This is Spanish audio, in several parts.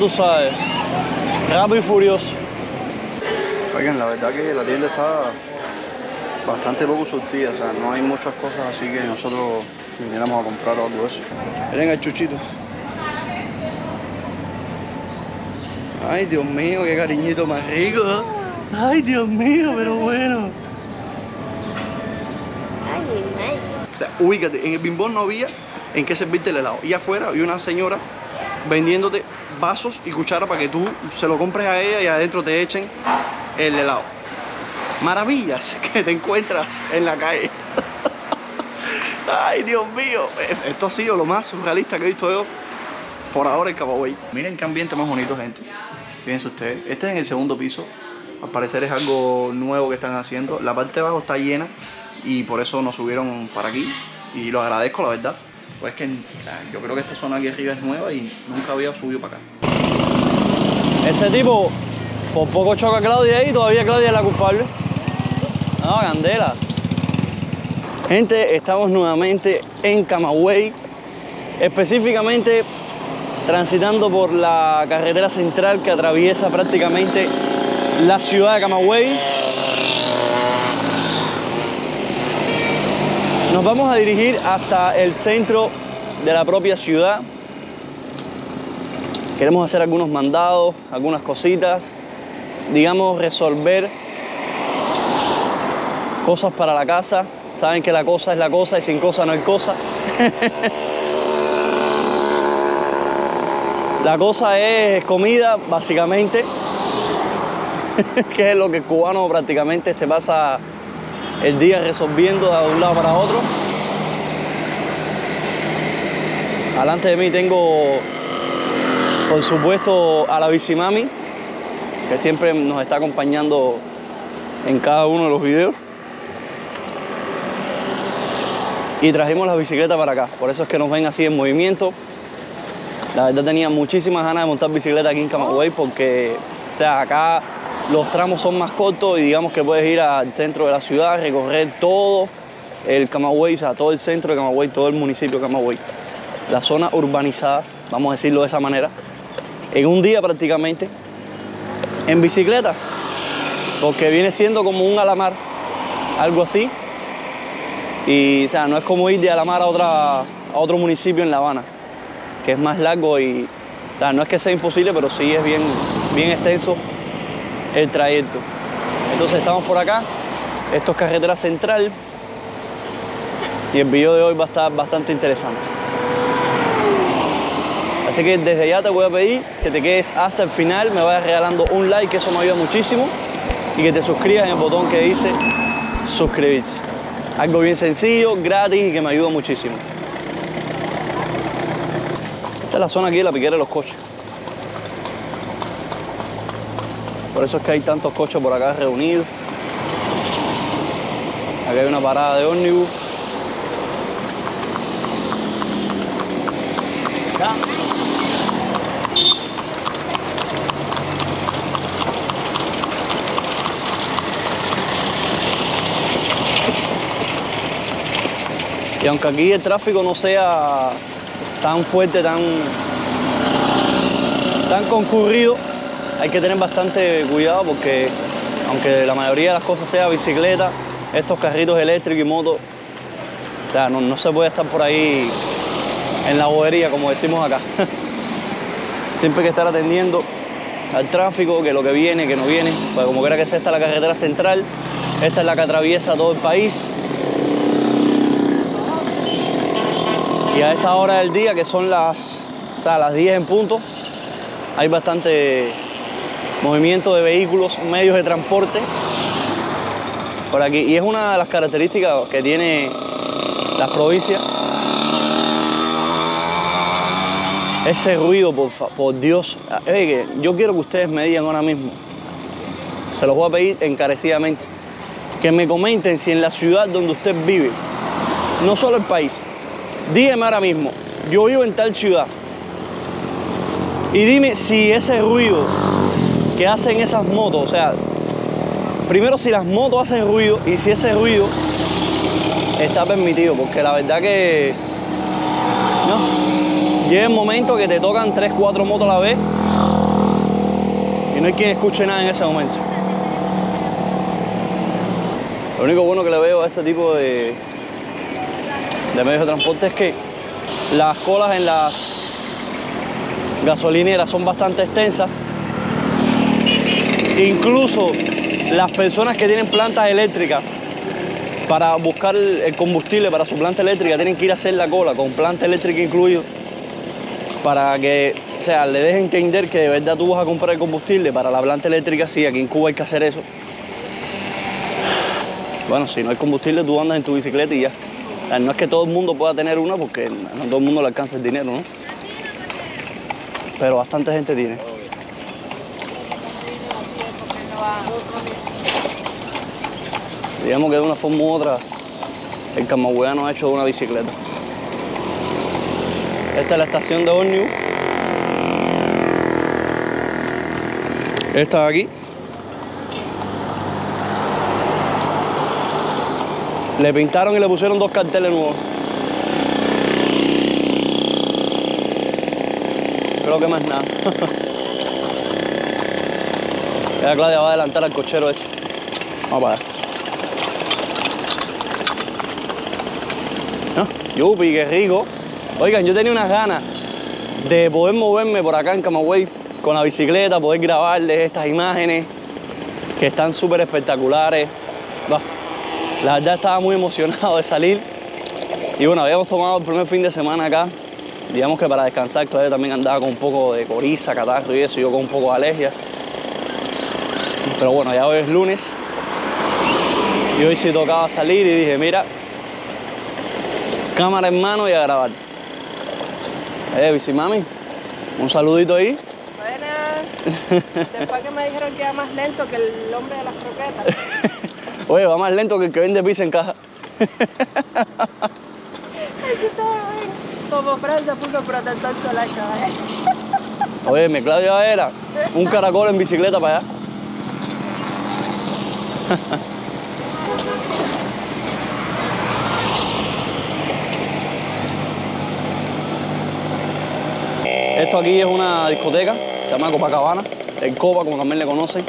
tú sabes, rápido y furioso. Oigan, la verdad que la tienda está bastante poco surtida, o sea, no hay muchas cosas así que nosotros viniéramos a comprar o algo de eso. Miren el chuchito. Ay, Dios mío, qué cariñito más rico. Ay, Dios mío, pero bueno. O sea, ubícate, en el bimbón no había en qué servirte el helado. Y afuera había una señora vendiéndote vasos y cucharas para que tú se lo compres a ella y adentro te echen el helado. Maravillas que te encuentras en la calle. Ay, Dios mío. Esto ha sido lo más surrealista que he visto yo por ahora en Camagüey. Miren qué ambiente más bonito, gente. Fíjense ustedes. Este es en el segundo piso. Al parecer es algo nuevo que están haciendo. La parte de abajo está llena y por eso nos subieron para aquí. Y lo agradezco, la verdad. Pues que yo creo que esta zona aquí arriba es nueva y nunca había subido para acá. Ese tipo, por poco choca a Claudia ahí, todavía Claudia es la culpable. No, Candela. Gente, estamos nuevamente en Camagüey, específicamente transitando por la carretera central que atraviesa prácticamente la ciudad de Camagüey. Nos vamos a dirigir hasta el centro de la propia ciudad. Queremos hacer algunos mandados, algunas cositas, digamos, resolver cosas para la casa. Saben que la cosa es la cosa y sin cosa no hay cosa. la cosa es comida, básicamente, que es lo que el cubano prácticamente se pasa el día resolviendo de un lado para otro. Alante de mí tengo, por supuesto, a la bicimami, que siempre nos está acompañando en cada uno de los videos. Y trajimos la bicicleta para acá, por eso es que nos ven así en movimiento. La verdad tenía muchísimas ganas de montar bicicleta aquí en Camagüey porque, o sea, acá los tramos son más cortos y digamos que puedes ir al centro de la ciudad, recorrer todo el Camagüey, o sea, todo el centro de Camagüey, todo el municipio de Camagüey. La zona urbanizada, vamos a decirlo de esa manera, en un día prácticamente, en bicicleta, porque viene siendo como un alamar, algo así. Y, o sea, no es como ir de alamar a, a otro municipio en La Habana, que es más largo y, o sea, no es que sea imposible, pero sí es bien, bien extenso el trayecto. Entonces estamos por acá, esto es carretera central y el video de hoy va a estar bastante interesante. Así que desde ya te voy a pedir que te quedes hasta el final, me vayas regalando un like, que eso me ayuda muchísimo, y que te suscribas en el botón que dice suscribirse. Algo bien sencillo, gratis y que me ayuda muchísimo. Esta es la zona aquí de la piquera de los coches. Por eso es que hay tantos coches por acá reunidos. Aquí hay una parada de ómnibus. Y aunque aquí el tráfico no sea tan fuerte, tan, tan concurrido, hay que tener bastante cuidado porque aunque la mayoría de las cosas sea bicicleta, estos carritos eléctricos y motos, o sea, no, no se puede estar por ahí en la bobería, como decimos acá. Siempre hay que estar atendiendo al tráfico, que lo que viene, que no viene. Pues como quiera que sea, esta es la carretera central, esta es la que atraviesa todo el país. Y a esta hora del día, que son las, o sea, las 10 en punto, hay bastante movimiento de vehículos, medios de transporte por aquí. Y es una de las características que tiene las provincias. Ese ruido, por, por Dios. Oye, yo quiero que ustedes me digan ahora mismo, se los voy a pedir encarecidamente, que me comenten si en la ciudad donde usted vive, no solo el país, dígame ahora mismo, yo vivo en tal ciudad, y dime si ese ruido que hacen esas motos, o sea, primero si las motos hacen ruido y si ese ruido está permitido, porque la verdad que no, llega el momento que te tocan 3, 4 motos a la vez y no hay quien escuche nada en ese momento. Lo único bueno que le veo a este tipo de, de medios de transporte es que las colas en las gasolineras son bastante extensas. Incluso las personas que tienen plantas eléctricas para buscar el combustible para su planta eléctrica tienen que ir a hacer la cola con planta eléctrica incluido para que, o sea, le dejen entender que de verdad tú vas a comprar el combustible para la planta eléctrica, sí, aquí en Cuba hay que hacer eso. Bueno, si no hay combustible, tú andas en tu bicicleta y ya. No es que todo el mundo pueda tener una porque no todo el mundo le alcanza el dinero, ¿no? Pero bastante gente tiene. Digamos que de una forma u otra, el camagüeano ha hecho una bicicleta. Esta es la estación de ómnibus. Esta de aquí. Le pintaron y le pusieron dos carteles nuevos. Creo que más nada. Ya Claudia va a adelantar al cochero este. Vamos para allá. Yupi, qué rico. Oigan, yo tenía unas ganas de poder moverme por acá en Camagüey con la bicicleta, poder grabarles estas imágenes que están súper espectaculares. La verdad estaba muy emocionado de salir. Y bueno, habíamos tomado el primer fin de semana acá. Digamos que para descansar, Claudia también andaba con un poco de coriza, catarro y eso, yo con un poco de alergia. Pero bueno, ya hoy es lunes. Y hoy sí tocaba salir y dije, mira, cámara en mano y a grabar. Eh, bici mami, un saludito ahí. Buenas. Después que me dijeron que iba más lento que el hombre de las croquetas. Oye, va más lento que el que vende pizza en caja. Como Fran se puso protector solar. Oye, mi Claudia era un caracol en bicicleta para allá. Esto aquí es una discoteca, se llama Copacabana, el Copa como también le conocen.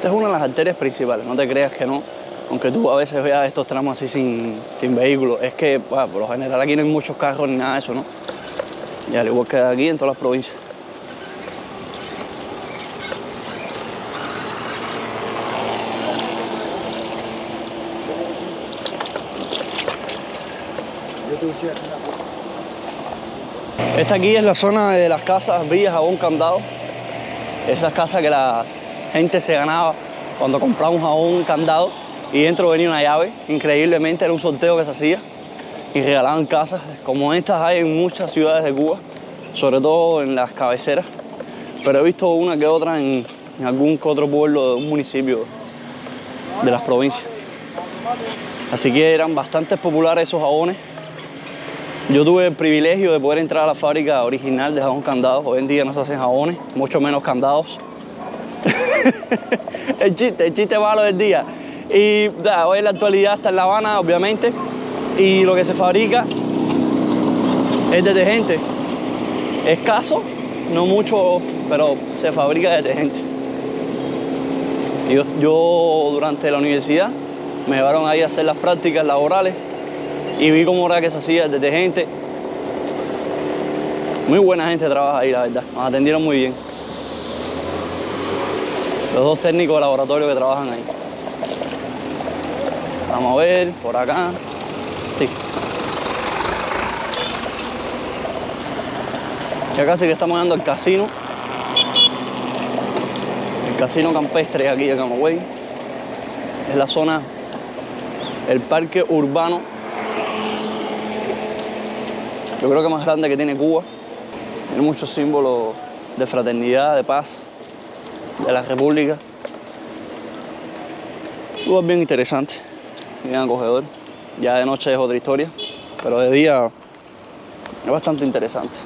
Esta es una de las arterias principales, no te creas que no. Aunque tú a veces veas estos tramos así sin, sin vehículos, es que bueno, por lo general aquí no hay muchos carros ni nada de eso, ¿no? Y al igual que aquí en todas las provincias. Esta aquí es la zona de las casas villas jabón candado. Esas casas que la gente se ganaba cuando compraba un jabón candado y dentro venía una llave. Increíblemente era un sorteo que se hacía y regalaban casas. Como estas hay en muchas ciudades de Cuba, sobre todo en las cabeceras. Pero he visto una que otra en, algún otro pueblo de un municipio de las provincias. Así que eran bastante populares esos jabones. Yo tuve el privilegio de poder entrar a la fábrica original de jabón candado. Hoy en día no se hacen jabones, mucho menos candados. el chiste, el chiste malo del día. Y hoy en la actualidad está en La Habana, obviamente, y lo que se fabrica es detergente. Escaso, no mucho, pero se fabrica detergente. Yo, yo durante la universidad me llevaron ahí a hacer las prácticas laborales y vi cómo era que se hacía el detergente. Muy buena gente trabaja ahí, la verdad. Nos atendieron muy bien. Los dos técnicos de laboratorio que trabajan ahí. Vamos a ver, por acá. Sí. Ya casi que estamos llegando al casino. El casino campestre aquí de Camagüey. Es la zona, el parque urbano. Yo creo que más grande que tiene Cuba. Tiene muchos símbolos de fraternidad, de paz, de la república. lugar bien interesante, bien acogedor. Ya de noche es otra historia, pero de día es bastante interesante.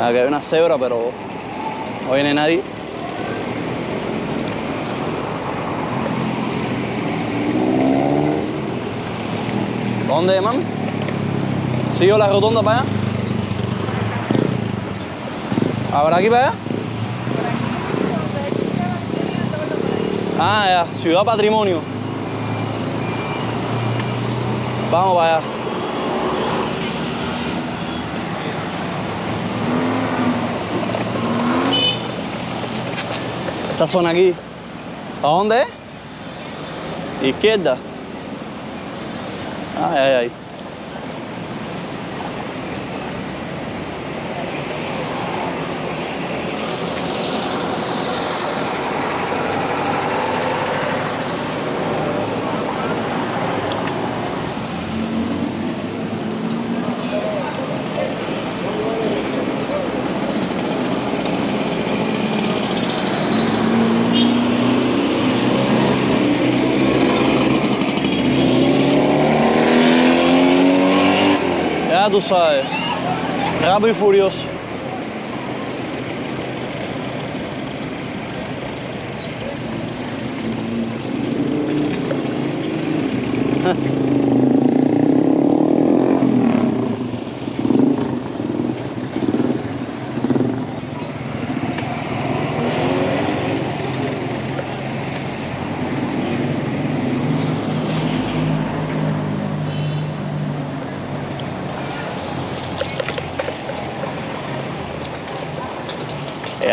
Aquí hay una cebra, pero no viene nadie. ¿Dónde, mami? ¿Sigo la rotonda para allá? ¿Ahora aquí para allá? Ah, ya, Ciudad Patrimonio. Vamos para allá. Esta zona aquí. ¿A dónde? Izquierda. Ay, ay, ay. Ya tú sabes. Rápido y furioso.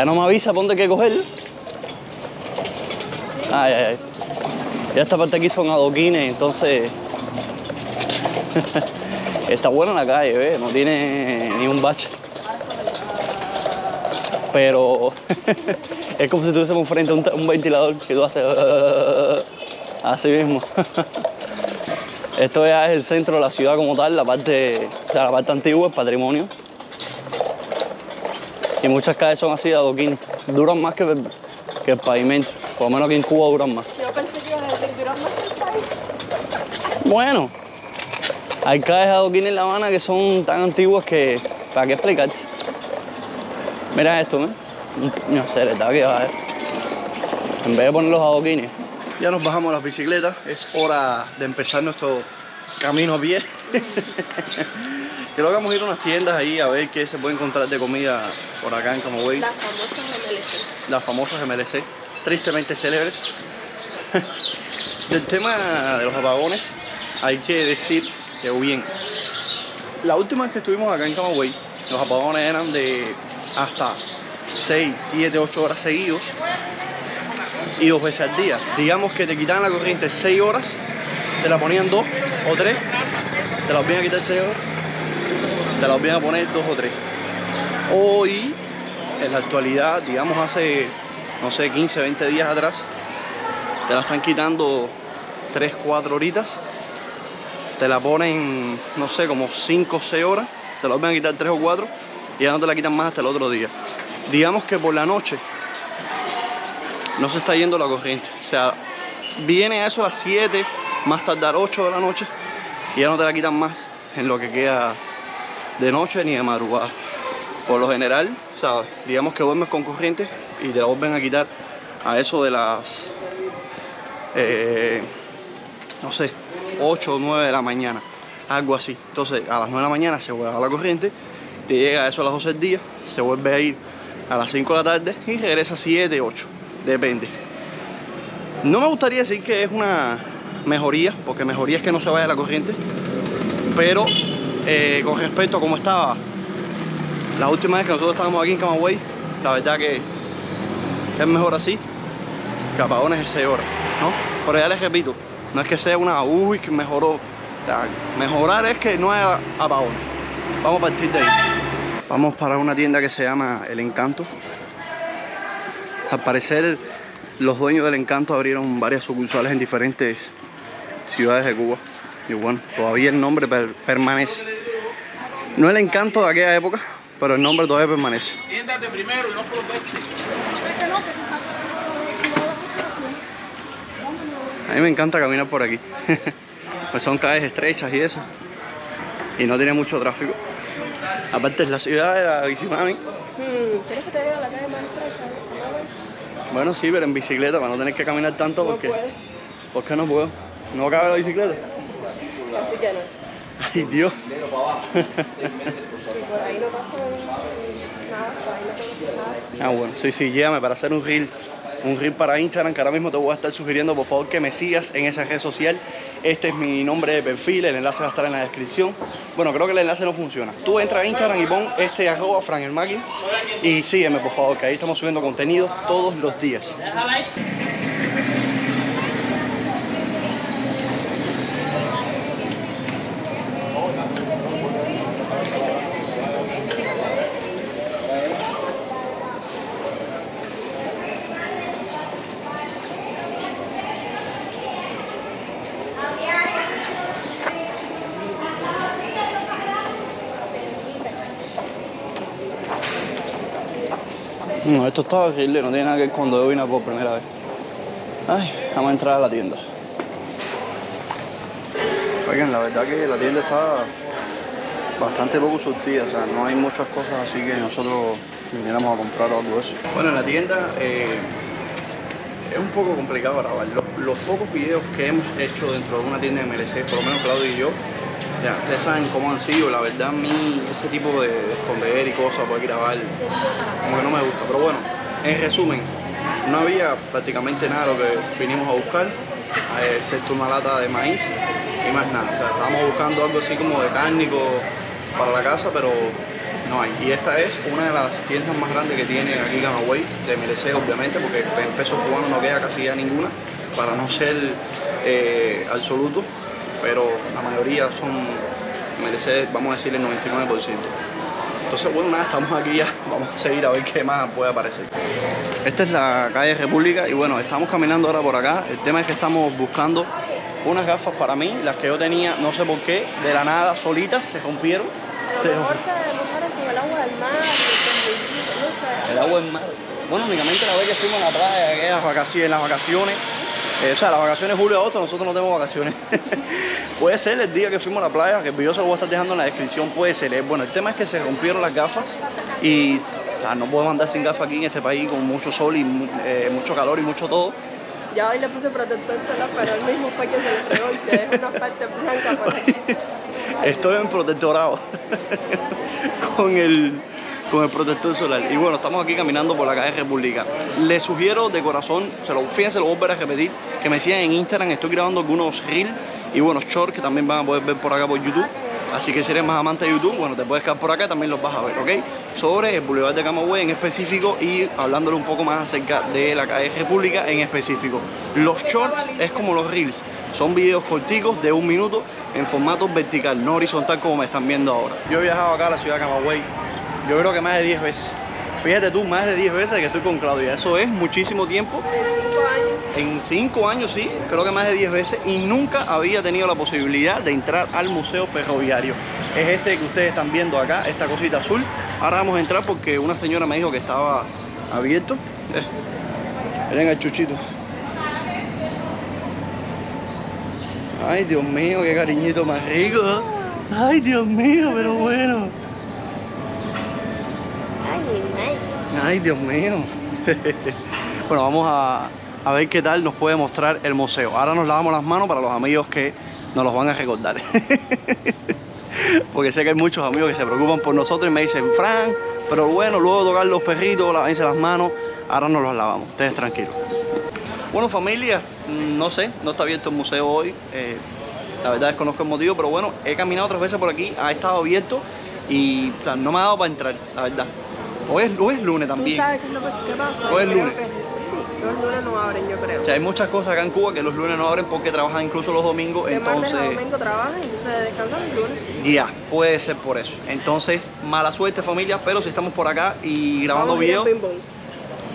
No me avisa hay que coger. Ay, ay, ay. Ya esta parte aquí son adoquines, entonces. Está buena la calle, ¿ves? No tiene ni un bache. Pero es como si estuviésemos frente a un, ventilador que tú haces así mismo. Esto ya es el centro de la ciudad como tal, la parte, la parte antigua, el patrimonio. Y muchas calles son así de adoquines. Duran más que el, que el pavimento. Por lo menos aquí en Cuba duran más. Yo pensé que ibas a decir, duran más que el país. Bueno, hay calles de adoquines en La Habana que son tan antiguas que... ¿Para qué explicarte? Mira esto, ¿eh? Un puño de cereta que va, ¿eh? En vez de poner los adoquines. Ya nos bajamos las bicicletas, es hora de empezar nuestro camino a pie. Creo que vamos a ir a unas tiendas ahí a ver qué se puede encontrar de comida por acá en Camagüey. Las famosas MLC. Las famosas MLC, tristemente célebres. Del tema de los apagones, hay que decir que bien. La última vez que estuvimos acá en Camagüey, los apagones eran de hasta 6, 7, 8 horas seguidos y dos veces al día. Digamos que te quitaban la corriente 6 horas, te la ponían 2 o 3, te la volvían a quitar 6 horas, te la volvían a poner 2 o 3. Hoy, en la actualidad, digamos hace, no sé, 15, 20 días atrás, te la están quitando 3, 4 horitas, te la ponen, no sé, como 5 o 6 horas, te la vuelven a quitar 3 o 4 y ya no te la quitan más hasta el otro día. Digamos que por la noche no se está yendo la corriente. O sea, viene a eso a las 7, más tardar 8 de la noche y ya no te la quitan más en lo que queda de noche ni de madrugada. Por lo general, sea, digamos que duermes con corriente y te vuelven a quitar a eso de las, eh, no sé, 8 o 9 de la mañana, algo así. Entonces, a las 9 de la mañana se vuelve a la corriente, te llega a eso a las 12 del día, se vuelve a ir a las 5 de la tarde y regresa a 7, 8, depende. No me gustaría decir que es una mejoría, porque mejoría es que no se vaya la corriente, pero eh, con respecto a cómo estaba la última vez que nosotros estábamos aquí en Camagüey, la verdad que es mejor así que apagones de 6 horas, ¿no? Pero ya les repito, no es que sea una uy que mejoró, mejorar es que no haya apagones. Vamos a partir de ahí. Vamos para una tienda que se llama El Encanto. Al parecer, los dueños del Encanto abrieron varias sucursales en diferentes ciudades de Cuba. Y bueno, todavía el nombre per- permanece. No el encanto de aquella época, pero el nombre todavía permanece. Siéntate primero y no protestes. A mí me encanta caminar por aquí. pues son calles estrechas y eso. Y no tiene mucho tráfico. Aparte es la ciudad de la Bicimami. Hmm, ¿Quieres que te diga la calle más estrecha? No, Bueno, sí, pero en bicicleta, para no tener que caminar tanto, no porque... puedes. ¿Por qué no puedo? ¿No cabe la bicicleta? Así que no. Ay, Dios. Ah, bueno, sí, sí, llévame para hacer un reel, un reel para Instagram, que ahora mismo te voy a estar sugiriendo, por favor, que me sigas en esa red social. Este es mi nombre de perfil, el enlace va a estar en la descripción. Bueno, creo que el enlace no funciona. Tú entra a Instagram y pon este arroba Fran el Maki y sígueme, por favor, que ahí estamos subiendo contenido todos los días. Horrible, no tiene nada que ver cuando yo vine por primera vez. Ay, vamos a entrar a la tienda. Oigan, la verdad que la tienda está bastante poco surtida, o sea, no hay muchas cosas así que nosotros viniéramos a comprar o algo de eso. Bueno, en la tienda eh, es un poco complicado grabar. Los, los pocos videos que hemos hecho dentro de una tienda de MLC, por lo menos Claudio y yo, ya, ustedes saben cómo han sido, la verdad a mí ese tipo de, de esconder y cosas, poder grabar, como que no me gusta. Pero bueno, en resumen, no había prácticamente nada lo que vinimos a buscar, eh, excepto una lata de maíz y más nada. Estábamos buscando algo así como de cárnico para la casa, pero no hay. Y esta es una de las tiendas más grandes que tiene aquí Camagüey, de MLC obviamente, porque en pesos cubanos no queda casi ya ninguna, para no ser eh, absoluto, pero la mayoría son MLC, vamos a decir el 99%. Entonces, bueno, nada, estamos aquí ya, vamos a seguir a ver qué más puede aparecer. Esta es la calle República y bueno, estamos caminando ahora por acá. El tema es que estamos buscando unas gafas para mí, las que yo tenía, no sé por qué, de la nada, solitas, se rompieron. Se lo mejor se mojaron con el agua del mar, y el no sé. El agua es mar. Bueno, únicamente la vez que fuimos a la playa, vacaciones, en las vacaciones, o sea, las vacaciones julio agosto, nosotros no tenemos vacaciones. puede ser el día que fuimos a la playa, que el video se lo voy a estar dejando en la descripción, puede ser. Eh, Bueno, el tema es que se rompieron las gafas y no podemos andar sin gafas aquí en este país con mucho sol y eh, mucho calor y mucho todo. Ya hoy le puse protector solar, pero él mismo fue que se le pegó y te deja una parte blanca por aquí. Estoy en protectorado con el, con el protector solar. Y bueno, estamos aquí caminando por la calle República. Les sugiero de corazón, se lo, fíjense, lo voy a a repetir, que me sigan en Instagram. Estoy grabando algunos reels y buenos shorts que también van a poder ver por acá por YouTube. Así que si eres más amante de YouTube, bueno, te puedes quedar por acá, también los vas a ver, ¿ok? Sobre el Boulevard de Camagüey en específico y hablándole un poco más acerca de la calle República en específico. Los shorts es como los reels, son videos corticos de un minuto en formato vertical, no horizontal como me están viendo ahora. Yo he viajado acá a la ciudad de Camagüey, yo creo que más de 10 veces. Fíjate tú, más de 10 veces que estoy con Claudia. Eso es muchísimo tiempo. En cinco años. En 5 años sí, creo que más de 10 veces y nunca había tenido la posibilidad de entrar al Museo Ferroviario. Es este que ustedes están viendo acá, esta cosita azul. Ahora vamos a entrar porque una señora me dijo que estaba abierto. Eh, miren el chuchito. Ay, Dios mío, qué cariñito más rico. Ay, Dios mío, pero bueno. Ay, Dios mío. bueno, vamos a, a ver qué tal nos puede mostrar el museo. Ahora nos lavamos las manos para los amigos que nos los van a recordar. Porque sé que hay muchos amigos que se preocupan por nosotros y me dicen, Fran, pero bueno, luego tocar los perritos, lavarse las manos, ahora nos los lavamos. Ustedes tranquilos. Bueno, familia, mm, no sé, no está abierto el museo hoy. eh, la verdad desconozco el motivo, pero bueno, he caminado otras veces por aquí, ha estado abierto y no me ha dado para entrar, la verdad. Hoy es, lunes ¿Tú también. sabes qué es lo que pasa? Es lunes. que- sí, los lunes no abren, yo creo. O sea, hay muchas cosas acá en Cuba que los lunes no abren porque trabajan incluso los domingos, de martes a entonces... domingo trabajan entonces descansan el lunes. Ya, puede ser por eso. Entonces, mala suerte familia, pero si estamos por acá y grabando videos...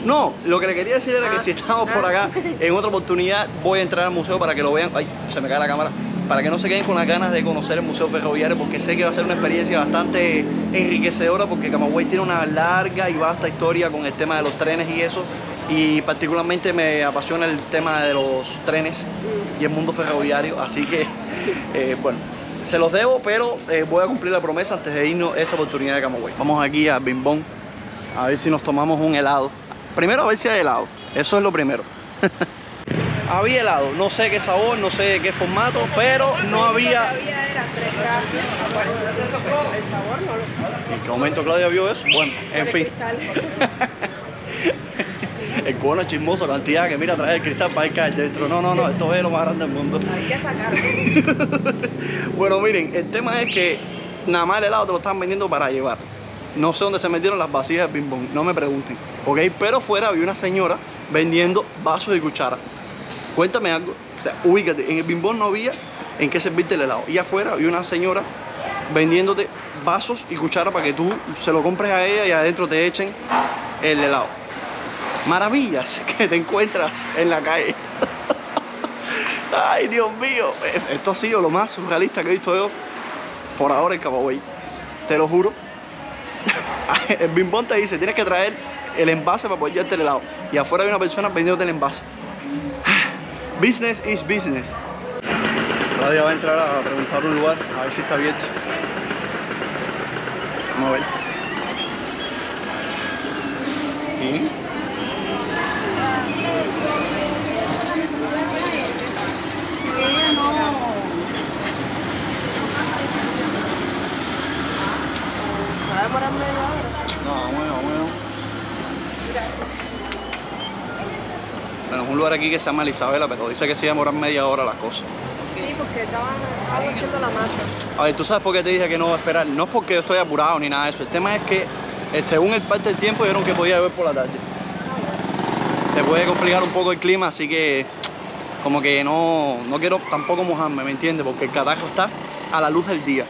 No, lo que le quería decir era Ah, que si estamos por ah. acá, en otra oportunidad voy a entrar al museo para que lo vean. Ay, se me cae la cámara. Para que no se queden con las ganas de conocer el Museo Ferroviario, porque sé que va a ser una experiencia bastante enriquecedora, porque Camagüey tiene una larga y vasta historia con el tema de los trenes y eso, y particularmente me apasiona el tema de los trenes y el mundo ferroviario, así que, eh, bueno, se los debo, pero eh, voy a cumplir la promesa antes de irnos esta oportunidad de Camagüey. Vamos aquí a Bimbón, a ver si nos tomamos un helado. Primero a ver si hay helado, eso es lo primero. había helado, no sé qué sabor, no sé qué formato, pero no había... Había era tres gracias a 45 pesos. El sabor no lo ¿En qué momento Claudia vio eso? Bueno, en fin. El cubano es chismoso, la cantidad que mira trae el cristal para ir caer dentro. No, no, no, esto es lo más grande del mundo. Hay que sacarlo. bueno, miren, el tema es que nada más el helado te lo están vendiendo para llevar. No sé dónde se metieron las vasijas de ping pong, no me pregunten. ¿Ok? Pero afuera había una señora vendiendo vasos y cucharas. Cuéntame algo. O sea, ubícate, en el pong no había en qué servirte el helado. Y afuera había una señora vendiéndote vasos y cucharas para que tú se lo compres a ella y adentro te echen el helado. Maravillas que te encuentras en la calle. Ay, Dios mío. Esto ha sido lo más surrealista que he visto yo por ahora en Camagüey. Te lo juro. El bimbón te dice, tienes que traer el envase para poder llevarte el helado. Y afuera hay una persona vendiéndote el envase. Business is business. Claudia va a entrar a preguntar un lugar, a ver si está abierto. Vamos a ver. Sí. Se va a demorar media hora. No, vamos a ver, vamos a ver. Bueno, es un lugar aquí que se llama Isabela, pero dice que se demoran media hora las cosas. Sí, porque estaban haciendo la masa. A ver, tú sabes por qué te dije que no va a esperar. No es porque yo estoy apurado ni nada de eso. El tema es que, eh, según el parte del tiempo, dijeron que podía llover por la tarde. Se puede complicar un poco el clima, así que, como que no, no quiero tampoco mojarme, ¿me entiendes? Porque el catajo está a la luz del día.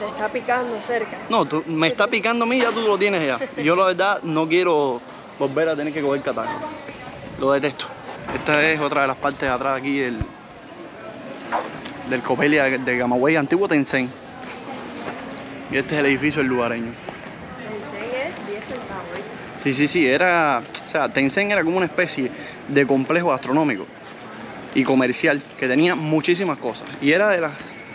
Te está picando cerca. No, tú, me está picando a mí, ya tú lo tienes ya. Y yo, la verdad, no quiero volver a tener que coger catajo. Lo detesto. Esta es otra de las partes de atrás aquí del, del Copelia de Camagüey, antiguo Tencent. Y este es el edificio del lugareño. El es 10 centavos. Sí, sí, sí, era, o sea, Tencent era como una especie de complejo gastronómico y comercial que tenía muchísimas cosas. Y era de las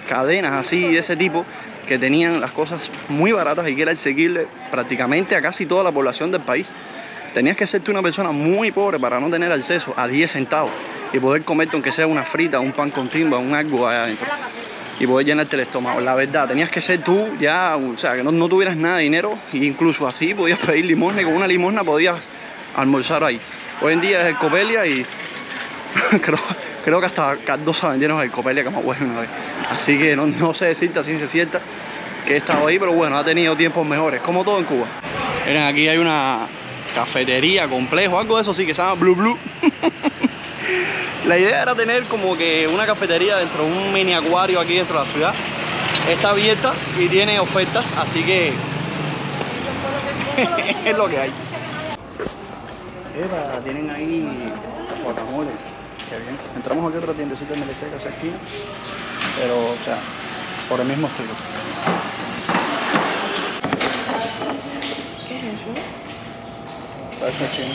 cadenas así, de ese tipo, que tenían las cosas muy baratas y que era asequible prácticamente a casi toda la población del país. Tenías que ser tú una persona muy pobre para no tener acceso a 10 centavos y poder comerte aunque sea una frita, un pan con timba, un algo allá adentro y poder llenarte el estómago. La verdad, tenías que ser tú ya, o sea, que no, no tuvieras nada de dinero e incluso así podías pedir limosna y con una limosna podías almorzar ahí. Hoy en día es el Copelia y creo, creo que hasta Cardosa vendieron el Copelia como bueno una vez. Así que no, no sé decirte a ciencia cierta que he estado ahí, pero bueno, ha tenido tiempos mejores, como todo en Cuba. Miren, aquí hay una cafetería, complejo, algo de eso sí que se llama Blue Blue. La idea era tener como que una cafetería dentro de un mini acuario aquí dentro de la ciudad. Está abierta y tiene ofertas, así que es lo que hay. Eva, tienen ahí guacamoles. Qué bien. Entramos aquí a otra tiendecita en MLC que hace esquina, pero o sea, por el mismo estilo. ¿Qué es eso? Salsa china.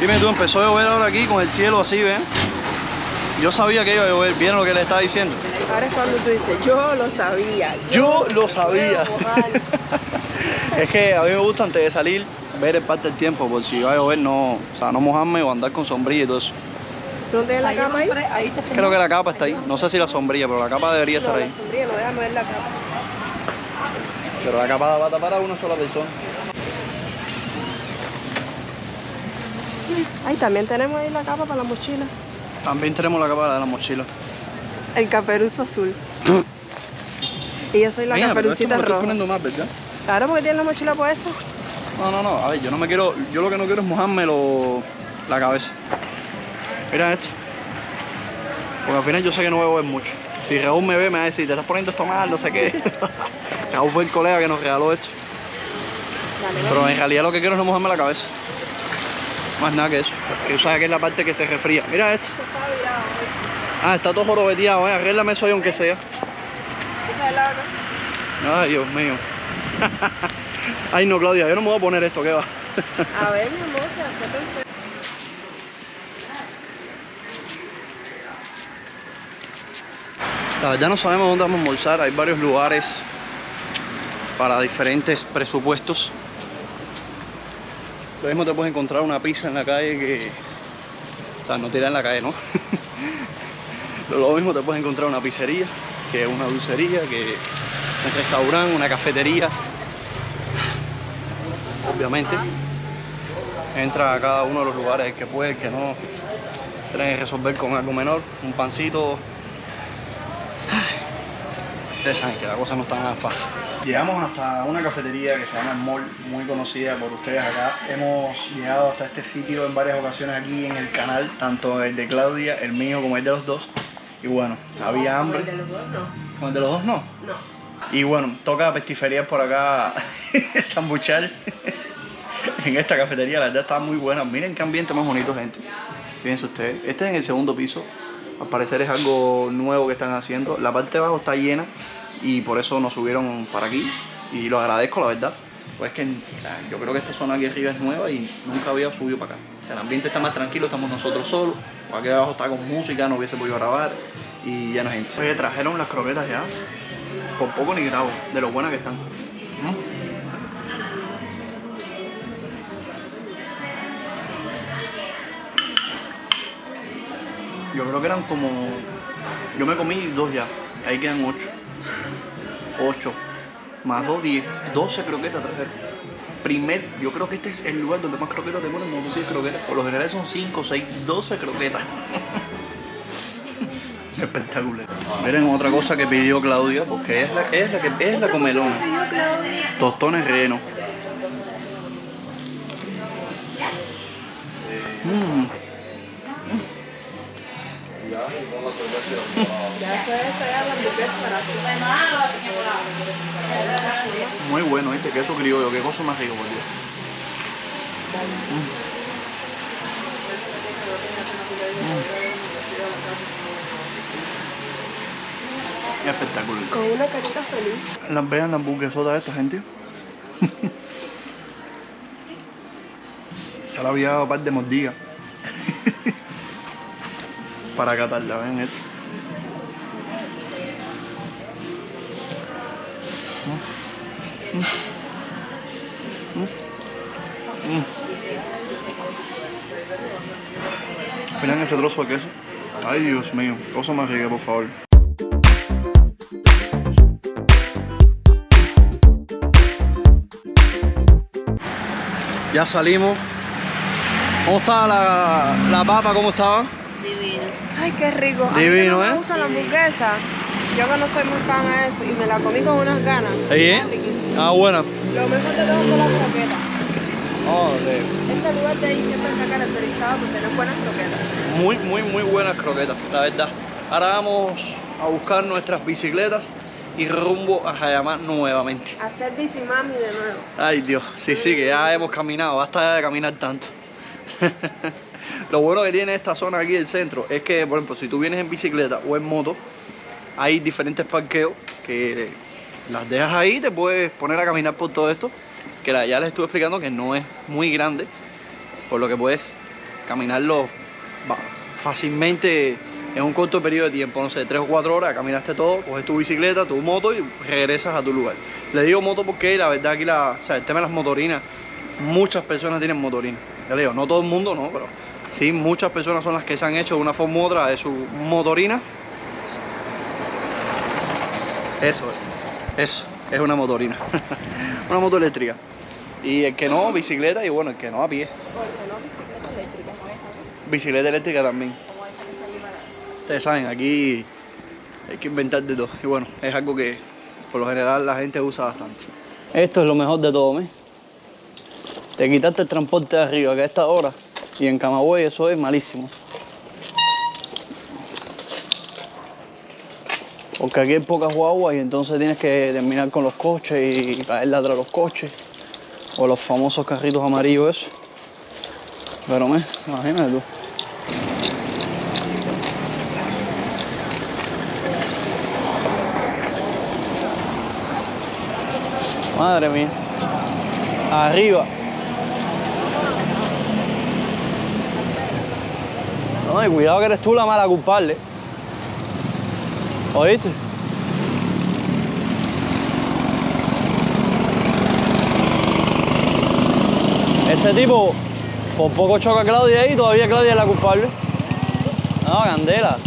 Dime tú, empezó a llover ahora aquí con el cielo así, ¿ven? Yo sabía que iba a llover, ¿vieron lo que le estaba diciendo? Ahora es cuando tú dices, yo lo sabía. Yo lo sabía. puedo mojar". es que a mí me gusta antes de salir ver el parte del tiempo, por si va a llover no, o sea, no mojarme o andar con sombrilla y todo eso. ¿Dónde es la cama ahí? Creo que la capa está ahí, no sé si la sombrilla, pero la capa debería No, estar la ahí. sombrilla, no déjame ver la cama. Pero la capa va a tapar a una sola persona. Ay, también tenemos ahí la capa para la mochila. También tenemos la capa de la mochila. El caperuzo azul. y yo soy la Mira, pero esto me caperucita roja. poniendo más, ¿verdad? Claro, porque tiene la mochila puesta. No, no, no, a ver, yo no me quiero, yo lo que no quiero es mojarme lo- la cabeza. Mira esto. Porque al final yo sé que no voy a ver mucho. Si Raúl me ve, me va a decir, te estás poniendo esto mal, no sé qué. Raúl fue el colega que nos regaló esto. Dale, Pero en realidad lo que quiero es no mojarme la cabeza. Más nada que eso. Que tú sabes que es la parte que se refría. Mira esto. Ah, está todo jorobeteado, eh. Arréglame eso ahí aunque sea. Ay, Dios mío. Ay, no, Claudia, yo no me voy a poner esto, ¿qué va? A ver, mi amor, ¿qué te La verdad no sabemos dónde vamos a almorzar. Hay varios lugares para diferentes presupuestos. Lo mismo te puedes encontrar una pizza en la calle que... O sea, no tira en la calle, ¿no? Lo mismo te puedes encontrar una pizzería, que una dulcería, que un restaurante, una cafetería. Obviamente. Entra a cada uno de los lugares que puede, que no. Tienes que resolver con algo menor. Un pancito, Ustedes saben que la cosa no está nada fácil. Llegamos hasta una cafetería que se llama El Mall, muy conocida por ustedes acá. Hemos llegado hasta este sitio en varias ocasiones aquí en el canal, tanto el de Claudia, el mío como el de los dos. Y bueno, había hambre. de los dos no. ¿Con el de los dos no? No. Y bueno, toca pestiferias por acá, tambuchar. en esta cafetería, la verdad está muy buena. Miren qué ambiente más bonito, gente. Fíjense ustedes, este es en el segundo piso. Al parecer es algo nuevo que están haciendo. La parte de abajo está llena y por eso nos subieron para aquí. Y lo agradezco, la verdad. Pues es que yo creo que esta zona aquí arriba es nueva y nunca había subido para acá. O sea, el ambiente está más tranquilo, estamos nosotros solos. Aquí abajo está con música, no hubiese podido grabar y ya no gente. Oye, trajeron las croquetas ya. Por poco ni grabo, de lo buenas que están. ¿Mm? Yo creo que eran como. Yo me comí dos ya. Ahí quedan ocho. Ocho. Más dos, diez. Doce croquetas trajeron. Primer, yo creo que este es el lugar donde más croquetas te ponen, no tienes croquetas. Por lo general son cinco, seis, doce croquetas. Espectacular. Miren otra cosa que pidió Claudia, porque es la, es la que es la comelona. Tostones rellenos. Mm. Muy bueno este queso criollo, qué cosa más rico, por Dios. Mm. Espectacular. Con una carita feliz. Las vean la hamburguesota de esta gente. ya la había dado un par de mordidas. Para catarla, ven esto. Mm. Miren ese trozo de queso. Ay, Dios mío. Cosa más rica, por favor. Ya salimos. ¿Cómo estaba la, la papa? ¿Cómo estaba? Divino. Ay, qué rico. A mí que Divino, no ¿eh? Me gusta la hamburguesa. Yo que no soy muy fan de eso y me la comí con unas ganas. ¿Ahí, eh? Ah, buena. Lo mejor de todo fue la croqueta. Oh, de- Este lugar de ahí siempre está caracterizado por tener buenas croquetas. Muy, muy, muy buenas croquetas, la verdad. Ahora vamos a buscar nuestras bicicletas y rumbo a Jayamá nuevamente. Hacer bici mami de nuevo. Ay, Dios. Sí, sí, que ya hemos caminado. Basta ya de caminar tanto. Lo bueno que tiene esta zona aquí del centro es que, por ejemplo, si tú vienes en bicicleta o en moto, hay diferentes parqueos que las dejas ahí, te puedes poner a caminar por todo esto, que ya les estuve explicando que no es muy grande, por lo que puedes caminarlo fácilmente en un corto periodo de tiempo, no sé, tres o cuatro horas, caminaste todo, coges tu bicicleta, tu moto y regresas a tu lugar. Le digo moto porque la verdad aquí la, o sea, el tema de las motorinas, muchas personas tienen motorinas. Ya le digo, no todo el mundo, no, pero sí muchas personas son las que se han hecho de una forma u otra de su motorina. Eso es, eso, es una motorina, una moto eléctrica. Y el que no, bicicleta y bueno, el que no a pie. Porque no bicicleta eléctrica. Bicicleta eléctrica también. Ustedes saben, aquí hay que inventar de todo. Y bueno, es algo que por lo general la gente usa bastante. Esto es lo mejor de todo, ¿me? Te quitaste el transporte de arriba, que a esta hora, y en Camagüey eso es malísimo. Porque aquí hay pocas guaguas y entonces tienes que terminar con los coches y caerle atrás los coches. O los famosos carritos amarillos esos. Pero me, imagínate tú. Madre mía. Arriba. No, y cuidado que eres tú la mala culpable. ¿Oíste? Ese tipo, por poco choca a Claudia ahí, todavía Claudia es la culpable. No, candela.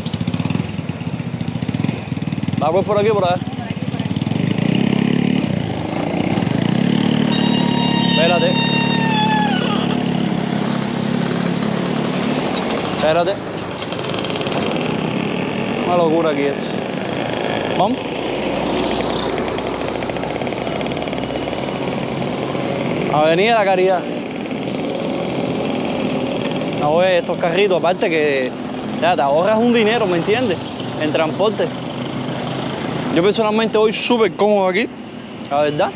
Va pues por aquí por allá. Espérate. Espérate. Una locura aquí esto. Vamos. Avenida La Caridad. No, estos carritos, aparte que ya, te ahorras un dinero, ¿me entiendes? En transporte. Yo personalmente voy súper cómodo aquí, la verdad.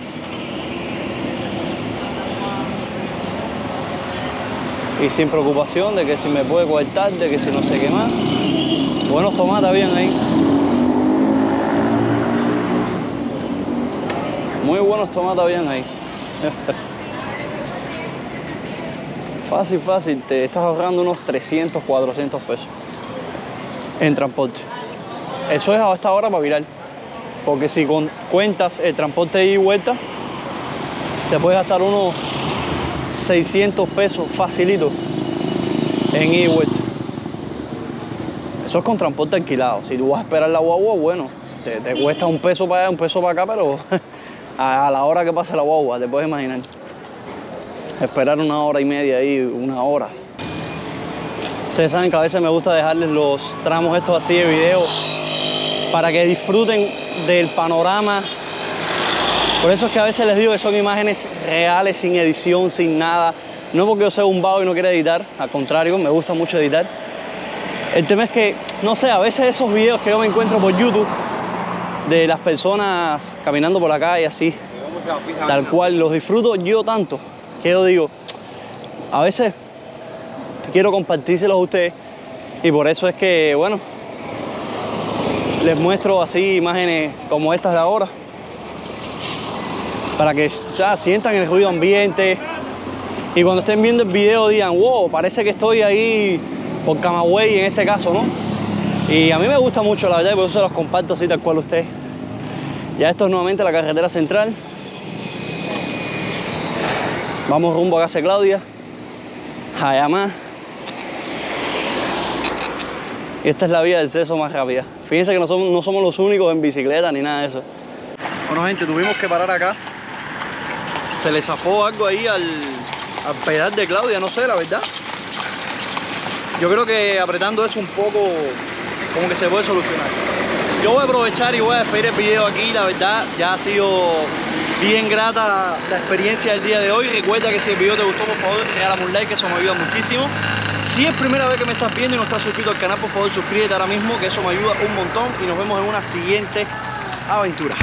Y sin preocupación de que si me puede cortar, de que si no sé qué. Buenos tomates habían ahí. Muy buenos tomates habían ahí. Fácil, fácil, te estás ahorrando unos 300, 400 pesos en transporte. Eso es a esta hora para virar. Porque si con- cuentas el transporte y vuelta, te puedes gastar unos 600 pesos facilito en vuelta. Eso es con transporte alquilado. Si tú vas a esperar la guagua, bueno, te, te cuesta un peso para allá, un peso para acá, pero a, a la hora que pase la guagua, te puedes imaginar. Esperar una hora y media ahí, una hora. Ustedes saben que a veces me gusta dejarles los tramos estos así de video para que disfruten del panorama. Por eso es que a veces les digo que son imágenes reales, sin edición, sin nada. No porque yo sea un vago y no quiera editar, al contrario, me gusta mucho editar. El tema es que, no sé, a veces esos videos que yo me encuentro por YouTube de las personas caminando por la calle así, tal cual, los disfruto yo tanto que yo digo, a veces quiero compartírselos a ustedes y por eso es que, bueno, les muestro así imágenes como estas de ahora para que ya sientan el ruido ambiente y cuando estén viendo el video digan, wow, parece que estoy ahí por Camagüey en este caso, ¿no? Y a mí me gusta mucho, la verdad, y por eso se los comparto así tal cual a ustedes. Ya esto es nuevamente la carretera central. Vamos rumbo a Casa Claudia, Jayamá. Y esta es la vía del acceso más rápida. Fíjense que no somos, no somos los únicos en bicicleta ni nada de eso. Bueno, gente, tuvimos que parar acá. Se le zafó algo ahí al, al pedal de Claudia, no sé, la verdad. Yo creo que apretando eso un poco, como que se puede solucionar. Yo voy a aprovechar y voy a despedir el video aquí, la verdad, ya ha sido bien grata la, experiencia del día de hoy. Recuerda que si el video te gustó, por favor, regálame un like, eso me ayuda muchísimo. Si es primera vez que me estás viendo y no estás suscrito al canal, por favor, suscríbete ahora mismo, que eso me ayuda un montón. Y nos vemos en una siguiente aventura.